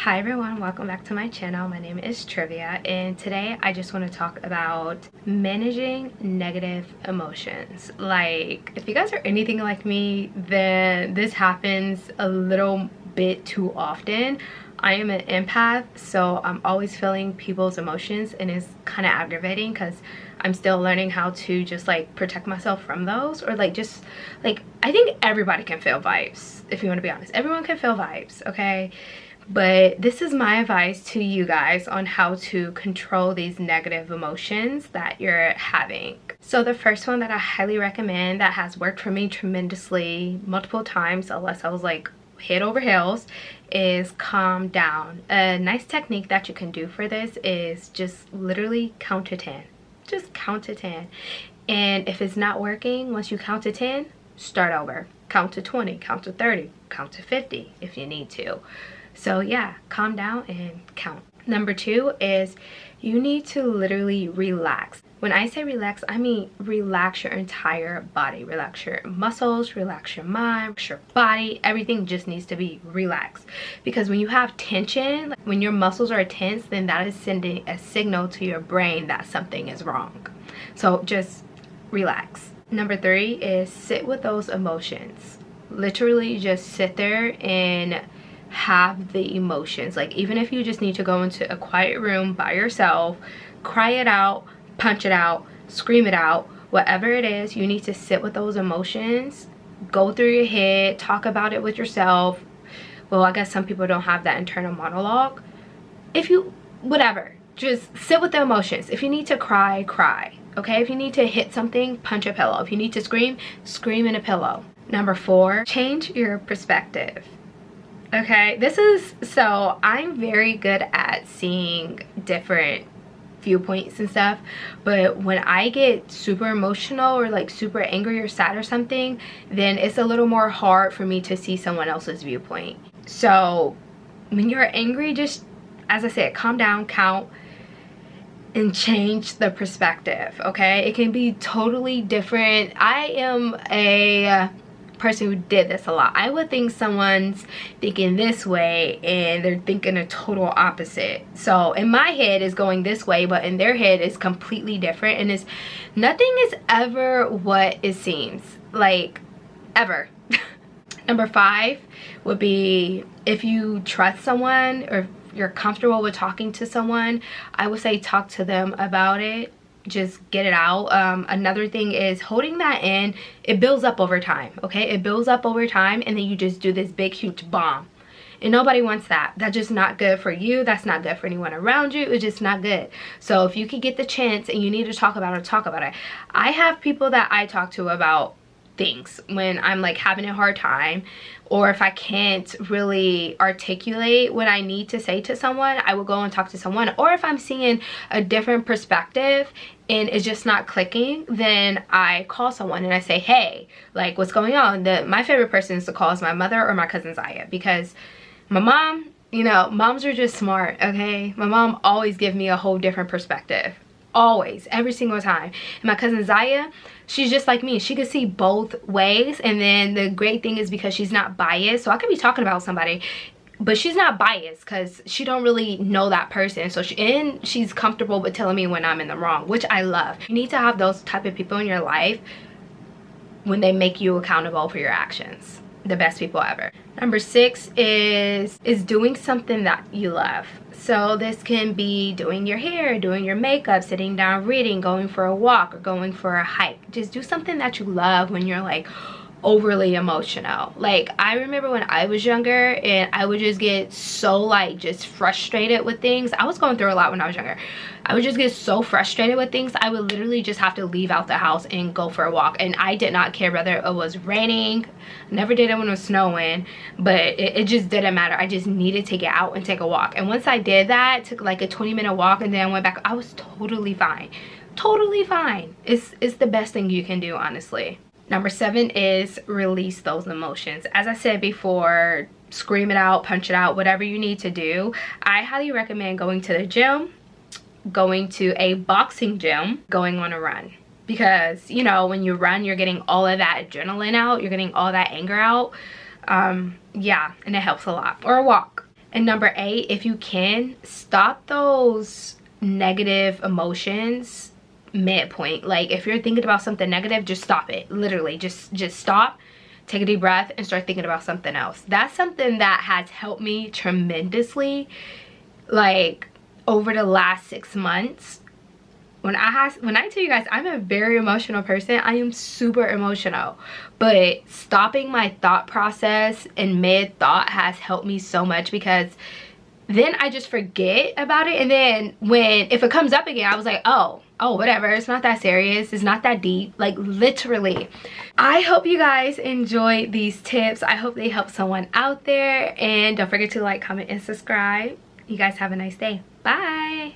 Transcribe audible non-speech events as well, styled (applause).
Hi everyone, welcome back to my channel. My name is Trivia and today I just want to talk about managing negative emotions. Like if you guys are anything like me, then this happens a little bit too often. I am an empath, so I'm always feeling people's emotions and it's kind of aggravating because I'm still learning how to just like protect myself from those or like just like I think everybody can feel vibes if you want to be honest. Everyone can feel vibes, okay? But this is my advice to you guys on how to control these negative emotions that you're having. So the first one that i highly recommend that has worked for me tremendously multiple times unless i was like head over heels is calm down. A nice technique that you can do for this is just literally count to 10 just count to 10 and if it's not working once you count to 10 start over. Count to 20 count to 30 count to 50 if you need to so yeah, calm down and count. Number two is you need to literally relax. When I say relax, I mean relax your entire body. Relax your muscles, relax your mind, relax your body. Everything just needs to be relaxed. Because when you have tension, when your muscles are tense, then that is sending a signal to your brain that something is wrong. So just relax. Number three is sit with those emotions. Literally just sit there and have the emotions. Like even if you just need to go into a quiet room by yourself cry it out punch it out scream it out whatever it is you need to sit with those emotions go through your head talk about it with yourself. Well i guess some people don't have that internal monologue. If you whatever just sit with the emotions. If you need to cry cry okay? If you need to hit something punch a pillow. If you need to scream scream in a pillow. Number four change your perspective okay this is so i'm very good at seeing different viewpoints and stuff but when i get super emotional or like super angry or sad or something then it's a little more hard for me to see someone else's viewpoint. So when you're angry just as i said calm down count and change the perspective okay? It can be totally different. I am a person who did this a lot. I would think someone's thinking this way and they're thinking a total opposite. So in my head is going this way, but in their head is completely different. And it's nothing is ever what it seems. Like ever. (laughs) Number five would be if you trust someone or you're comfortable with talking to someone, I would say talk to them about it just get it out. Um, another thing is holding that in it builds up over time okay? It builds up over time and then you just do this big huge bomb. And nobody wants that. That's just not good for you. That's not good for anyone around you. It's just not good. So if you can get the chance and you need to talk about it talk about it. I have people that i talk to about things when I'm like having a hard time or if I can't really articulate what I need to say to someone, I will go and talk to someone. Or if I'm seeing a different perspective and it's just not clicking, then I call someone and I say, hey, like what's going on? The, my favorite person is to call is my mother or my cousin Zaya because my mom, you know, moms are just smart, okay? My mom always give me a whole different perspective always every single time. And my cousin Zaya she's just like me. She could see both ways. And then the great thing is because she's not biased. So I could be talking about somebody but she's not biased because she don't really know that person. So she and she's comfortable with telling me when i'm in the wrong which i love. You need to have those type of people in your life when they make you accountable for your actions the best people ever number six is is doing something that you love so this can be doing your hair, doing your makeup, sitting down reading, going for a walk, or going for a hike. Just do something that you love when you're like overly emotional. Like I remember when I was younger and I would just get so like just frustrated with things. I was going through a lot when I was younger. I would just get so frustrated with things. I would literally just have to leave out the house and go for a walk. And I did not care whether it was raining. Never did it when it was snowing. But it, it just didn't matter. I just needed to get out and take a walk. And once I did that, took like a 20 minute walk and then I went back. I was totally fine. Totally fine. It's, it's the best thing you can do, honestly. Number seven is release those emotions. As I said before, scream it out, punch it out, whatever you need to do. I highly recommend going to the gym going to a boxing gym, going on a run. Because, you know, when you run, you're getting all of that adrenaline out, you're getting all that anger out. Um, yeah, and it helps a lot. Or a walk. And number eight, if you can, stop those negative emotions midpoint. Like if you're thinking about something negative, just stop it. Literally, just just stop, take a deep breath, and start thinking about something else. That's something that has helped me tremendously. Like over the last six months when I has when I tell you guys I'm a very emotional person I am super emotional but stopping my thought process in mid thought has helped me so much because then I just forget about it and then when if it comes up again I was like oh oh whatever. It's not that serious. It's not that deep. Like literally. I hope you guys enjoy these tips. I hope they help someone out there. And don't forget to like comment and subscribe. You guys have a nice day. Bye